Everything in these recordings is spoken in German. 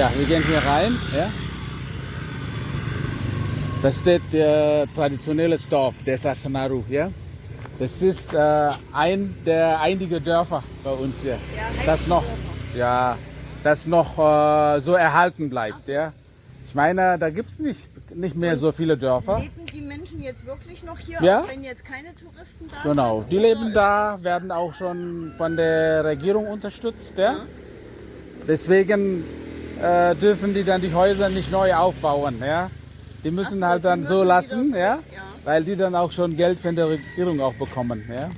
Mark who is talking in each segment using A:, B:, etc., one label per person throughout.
A: Ja, wir gehen hier rein. Ja. Da steht der traditionelle Dorf, der Sasanaru. Ja. Das ist äh, ein der einige Dörfer bei uns hier, das noch, ja, das noch äh, so erhalten bleibt. Ja. Ich meine, da gibt es nicht, nicht mehr so viele Dörfer.
B: Leben die Menschen jetzt wirklich noch hier,
A: Ja.
B: wenn jetzt keine Touristen da
A: Genau,
B: sind?
A: die
B: Oder
A: leben
B: ist
A: da, werden auch schon von der Regierung unterstützt. Ja? Deswegen äh, dürfen die dann die Häuser nicht neu aufbauen. Ja? Die müssen
B: so,
A: halt dann so lassen, ja?
B: ja.
A: weil die dann auch schon Geld von der Regierung auch bekommen. Ja?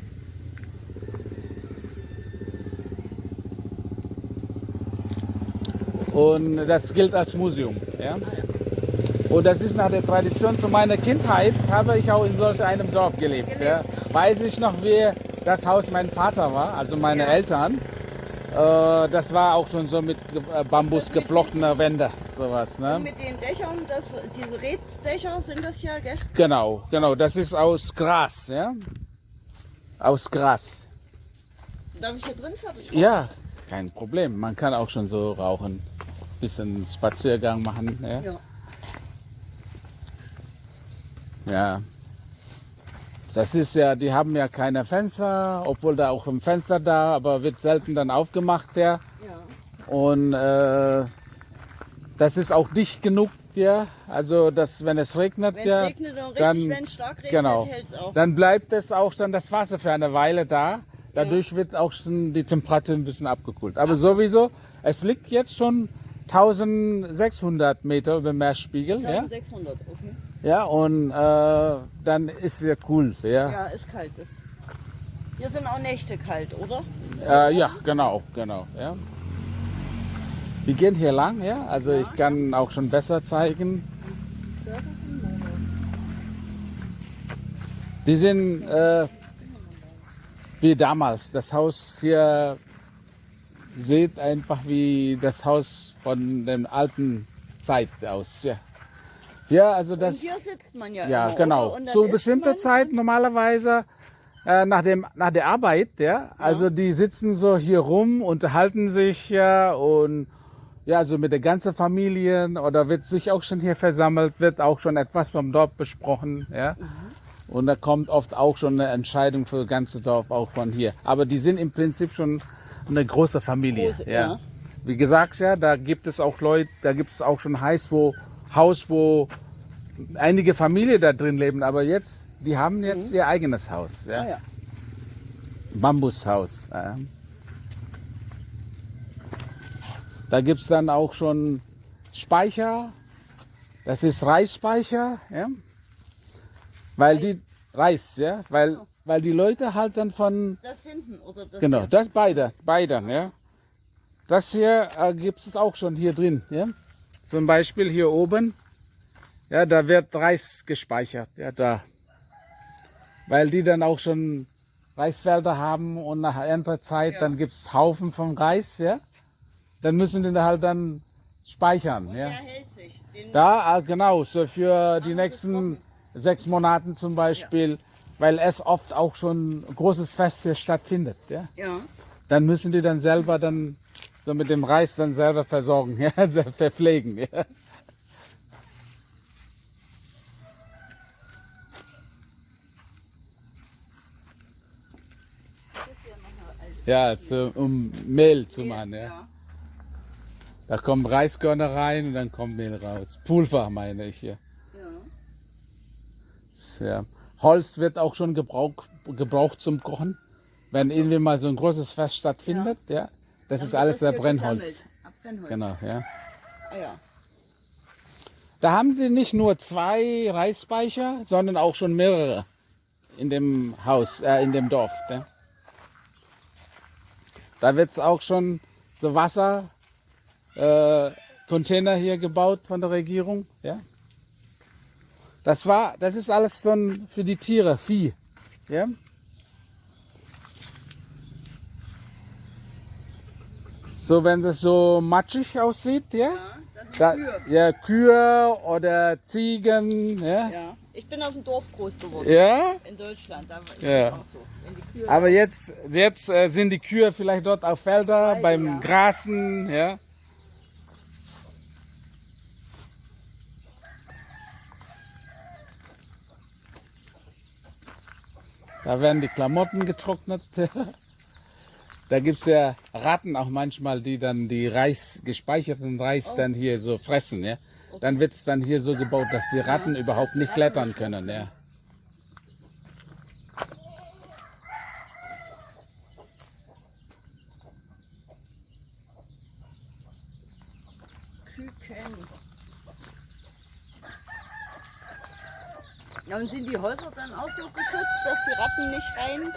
A: Und das gilt als Museum. Ja? Und das ist nach der Tradition zu meiner Kindheit, habe ich auch in solch einem Dorf gelebt. Ja? Weiß ich noch, wie das Haus mein Vater war, also meine Eltern. Äh, das war auch schon so mit äh, Bambus geflochtener Wände, sowas.
B: Und
A: Ne?
B: mit den Dächern, das, diese Reddächer sind das ja, gell?
A: Genau, genau, das ist aus Gras. Ja? Aus Gras.
B: Darf ich hier drin fertig?
A: Ja, kein Problem. Man kann auch schon so rauchen. Bisschen Spaziergang machen. Ja.
B: Ja.
A: Ja. Das ist ja, die haben ja keine Fenster, obwohl da auch ein Fenster da, aber wird selten dann aufgemacht, ja.
B: ja.
A: Und äh, das ist auch dicht genug, ja. Also, dass wenn es regnet, ja,
B: es regnet richtig,
A: dann,
B: wenn es stark regnet,
A: genau,
B: auch.
A: dann bleibt es auch dann das Wasser für eine Weile da. Dadurch wird auch schon die Temperatur ein bisschen abgekühlt. Aber sowieso, es liegt jetzt schon 1600 Meter über Meerspiegel, ja.
B: 1600, okay.
A: Ja, und äh, dann ist es cool, ja.
B: Ja, ist kalt. Hier sind auch Nächte kalt, oder?
A: Äh, ja, genau, genau. Ja. Wir gehen hier lang, ja. Also ich kann auch schon besser zeigen. Die sind äh, wie damals. Das Haus hier sieht einfach wie das Haus von der alten Zeit aus. Ja, ja also das.
B: Und hier sitzt man ja
A: Ja,
B: immer,
A: genau. Zu bestimmter Zeit normalerweise äh, nach, dem, nach der Arbeit, ja. Also die sitzen so hier rum, unterhalten sich ja und ja, also mit der ganzen Familie oder wird sich auch schon hier versammelt, wird auch schon etwas vom Dorf besprochen, ja. Und da kommt oft auch schon eine Entscheidung für das ganze Dorf auch von hier. Aber die sind im Prinzip schon eine große Familie.
B: Große,
A: ja.
B: ja.
A: Wie gesagt, ja, da gibt es auch Leute, da gibt es auch schon Heiß, wo, Haus, wo einige Familien da drin leben, aber jetzt, die haben jetzt ihr eigenes Haus. Ja?
B: Ah, ja.
A: Bambushaus. Ja. Da gibt es dann auch schon Speicher. Das ist Reisspeicher. Ja? Weil die Reis, ja, weil, weil die Leute halt dann von
B: Das hinten, oder das
A: Genau,
B: hier?
A: das beide, beide, ja. Das hier äh, gibt es auch schon hier drin, ja. Zum Beispiel hier oben, ja, da wird Reis gespeichert, ja, da. Weil die dann auch schon Reisfelder haben und nach Erntezeit, dann gibt es Haufen von Reis, ja. Dann müssen die halt dann speichern, ja.
B: Sich. Den
A: Da, äh, genau, so für die nächsten sechs Monaten zum Beispiel, weil es oft auch schon ein großes Fest hier stattfindet, ja.
B: ja.
A: Dann müssen die dann selber dann so mit dem Reis dann selber versorgen, ja, also verpflegen, ja. Ja, zu, um Mehl zu machen, ja. Da kommen Reiskörner rein und dann kommt Mehl raus. Pulver meine ich hier.
B: ja.
A: Ja. Holz wird auch schon gebraucht, gebraucht zum Kochen. Wenn irgendwie mal so ein großes Fest stattfindet, ja. Das
B: Dann
A: ist alles der
B: hier
A: Brennholz.
B: Brennholz.
A: Genau, ja.
B: Ah, ja.
A: Da haben sie nicht nur zwei Reisspeicher, sondern auch schon mehrere in dem Haus, äh, in dem Dorf. Ne? Da wird es auch schon so Wasser, äh, hier gebaut von der Regierung. Ja? Das war, das ist alles schon für die Tiere, Vieh. Ja? So, wenn das so matschig aussieht, ja? Ja,
B: Kühe.
A: ja Kühe. oder Ziegen, ja?
B: ja? Ich bin auf dem Dorf groß geworden.
A: Ja?
B: In Deutschland, da war
A: ja.
B: auch so.
A: Aber jetzt, jetzt äh, sind die Kühe vielleicht dort auf Felder,
B: Weil,
A: beim Grasen, ja? Da werden die Klamotten getrocknet. Da gibt es ja Ratten auch manchmal, die dann die Reis, gespeicherten Reis dann hier so fressen. Ja? Dann wird es dann hier so gebaut, dass die Ratten überhaupt nicht klettern können. Ja?
B: Ja, und sind die Häuser dann auch so geschützt, dass die Ratten nicht rein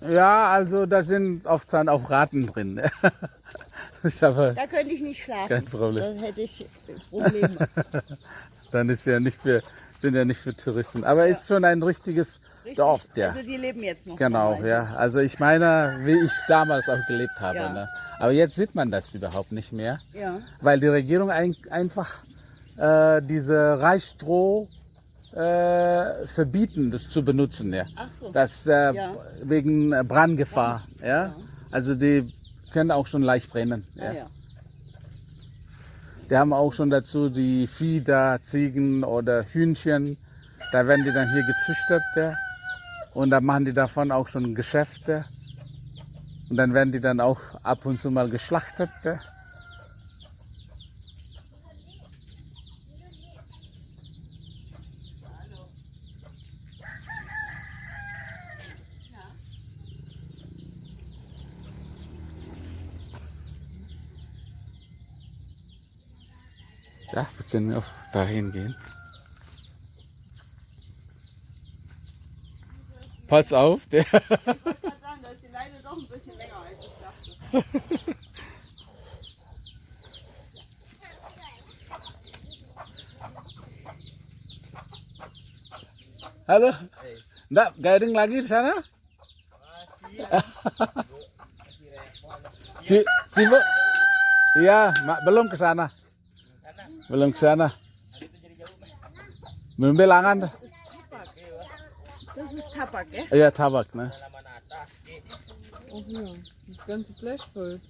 B: können?
A: Ja, also da sind oft dann auch Ratten drin.
B: Da könnte ich nicht schlafen.
A: Kein Problem.
B: Da hätte ich Probleme.
A: dann ist ja nicht für, sind ja nicht für Touristen. Aber ist schon ein richtiges
B: Richtig.
A: Dorf, ja.
B: Also die leben jetzt noch.
A: Genau, ja. Also ich meine, wie ich damals auch gelebt habe.
B: Ja.
A: Ne? Aber jetzt sieht man das überhaupt nicht mehr,
B: Ja.
A: weil die Regierung ein, einfach äh, diese Reisstroh äh, verbieten, das zu benutzen. Ja.
B: Ach so.
A: Das äh,
B: Ja.
A: wegen äh, Brandgefahr. Ja. Also die können auch schon leicht brennen.
B: Ah,
A: Ja.
B: ja.
A: Die haben auch schon dazu die Vieh da, Ziegen oder Hühnchen. Da werden die dann hier gezüchtet. Ja. Und da machen die davon auch schon Geschäfte. Und dann werden die dann auch ab und zu mal geschlachtet. Ja. Wir können auch dahin gehen. Pass auf, der.
B: Ich wollte gerade sagen, da ist die Leine doch ein bisschen länger, als ich dachte.
A: Halo? Nggak guiding lagi di sana? Si, sibuk? Iya, mak belum ke sana. Belum ke sana. Belum.
B: Das ist Tabak, gell?
A: Iya, tabak, ne?
C: Oh ja, das ganze Blech voll.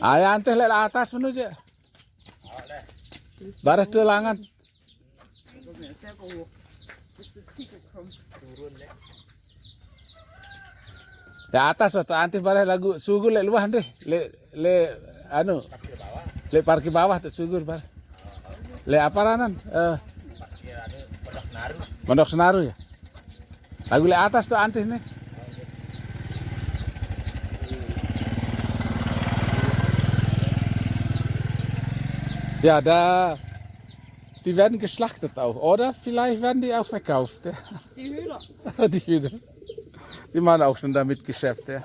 B: Ja.
A: Atas menuju. Baris tuh langan. Ya atas waktu antih baris lagu sugur lek luah deh. Le le anu. Le parkir bawah tuh sugur bar. Le apa ranan? Eh Pondok Senaru ya. Lagu le atas tuh antih nih. Ja, da die werden geschlachtet auch, oder? Vielleicht werden die auch verkauft. Ja.
B: Die Hühner.
A: Die Hühner. Die machen auch schon damit Geschäft, ja.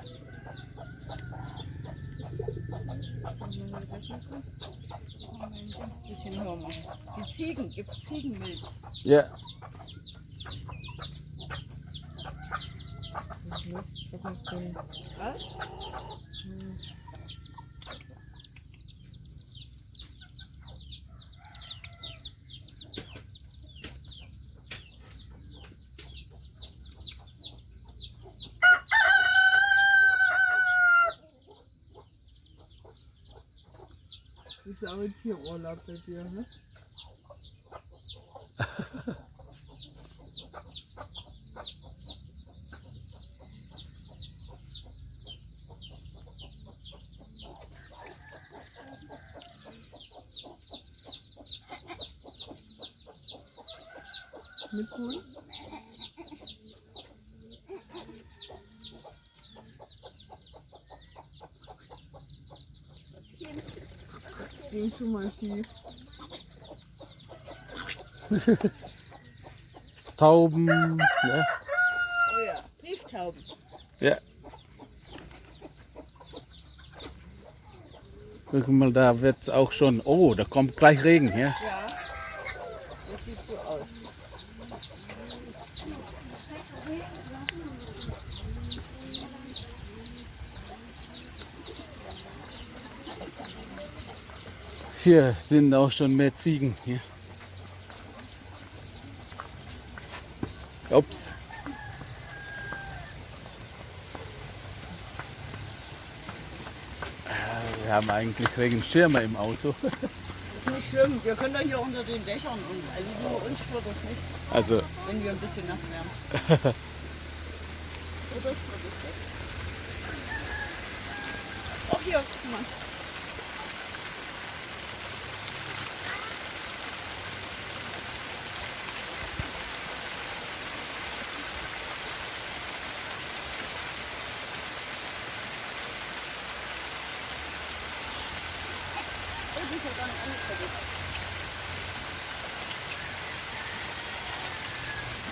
B: Bisschen machen. Die Ziegen, gibt Ziegenmilch.
A: Ja.
B: Was?
C: Das ist ja auch ein Tierurlaub bei dir, ne? Ging schon mal schief.
A: Tauben, ja.
B: Oh ja, Brieftauben.
A: ja. Guck mal, da wird auch schon. Oh, da kommt gleich Regen, ja.
B: Ja. Das sieht so aus.
A: Hier sind auch schon mehr Ziegen. Hier. Ups. Äh, Wir haben eigentlich Regenschirme im Auto.
B: Das ist nicht schlimm. Wir können doch hier unter den Dächern und also nur uns stört das nicht,
A: Also,
B: wenn wir ein bisschen nass werden. das ist mir wichtig. Auch hier, guck mal. Oh, die ist ja gar nicht angekriegt. Eule, hier ist wieder richtiger Bock. Mach mal Handy weg.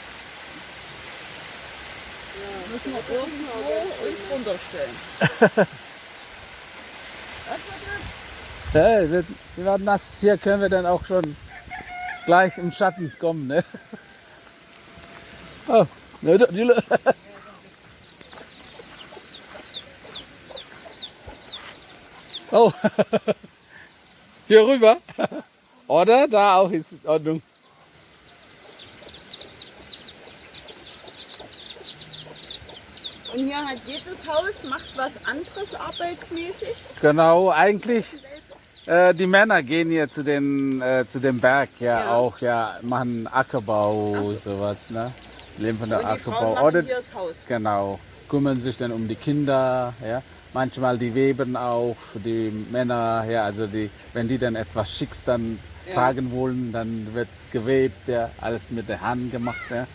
B: Müssen wir irgendwo uns runterstellen. Das wird
A: Ja, wird, wir werden nass. Hier können wir dann auch schon gleich im Schatten kommen. Ne? Oh, ne, die, oh, hier rüber. Oder da auch ist in Ordnung.
B: Und hier hat jedes Haus macht was anderes arbeitsmäßig.
A: Genau, eigentlich äh, die Männer gehen hier zu den äh, zu dem Berg ja,
B: Ja.
A: auch ja machen Ackerbau sowas ne leben von der
B: Und Frauen
A: Ackerbau
B: machen
A: oder
B: hier das Haus.
A: genau kümmern sich dann um die Kinder ja manchmal die weben auch die Männer ja also die wenn die dann etwas Schicks dann
B: Ja.
A: tragen wollen dann wird's gewebt ja alles mit der Hand gemacht ja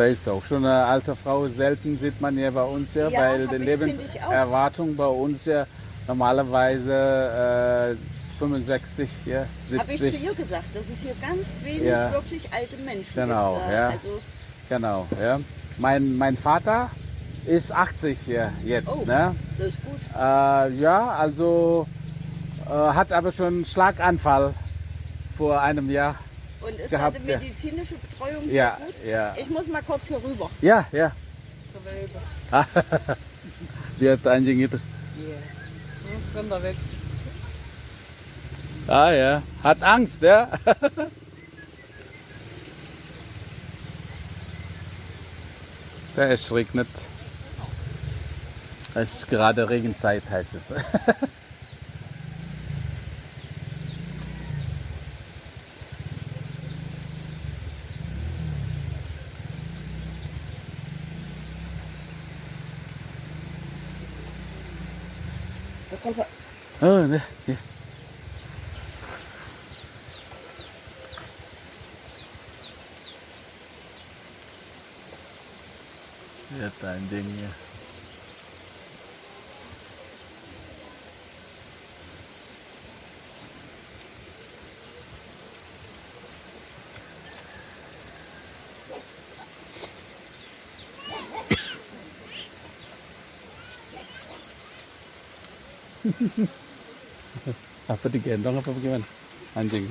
A: da ist auch schon eine alte Frau. Selten sieht man ja bei uns ja,
B: Ja,
A: weil die. Lebenserwartung bei uns ja normalerweise äh, 65, ja,
B: Habe ich zu
A: 70.
B: ihr gesagt, dass es hier ganz wenig
A: Ja.
B: wirklich alte Menschen
A: Genau,
B: gibt. da.
A: ja.
B: Also,
A: Genau, ja. Mein, mein Vater ist 80 ja, jetzt,
B: Oh.
A: ne?
B: das ist gut.
A: Äh, ja, also äh, hat aber schon einen Schlaganfall vor einem Jahr.
B: Und ist
A: Gehabt,
B: hatte
A: ja.
B: medizinische Betreuung
A: Ja,
B: gut?
A: ja.
B: Ich muss mal kurz hier rüber.
A: Ja, ja. Die hat anjing itu.
C: Jetzt rennt er weg.
A: Ah ja, hat Angst, ja. Da es regnet. Es ist gerade Regenzeit, heißt es.
B: er.
A: Oh, ne, hier. Ja, dein Ding hier. Apa digendong apa bagaimana? Anjing.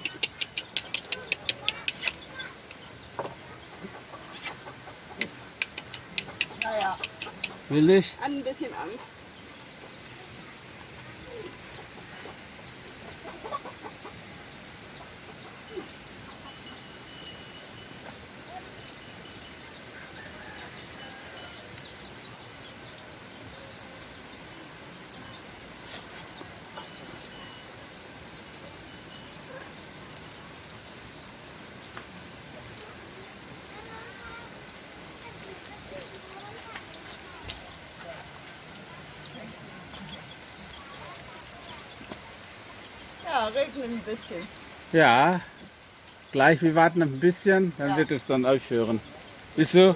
A: Will ich?
B: ein bisschen Angst. Regnet ein bisschen.
A: Ja. Gleich, wir warten ein bisschen, dann
B: Ja.
A: wird es dann aufhören. Ist so?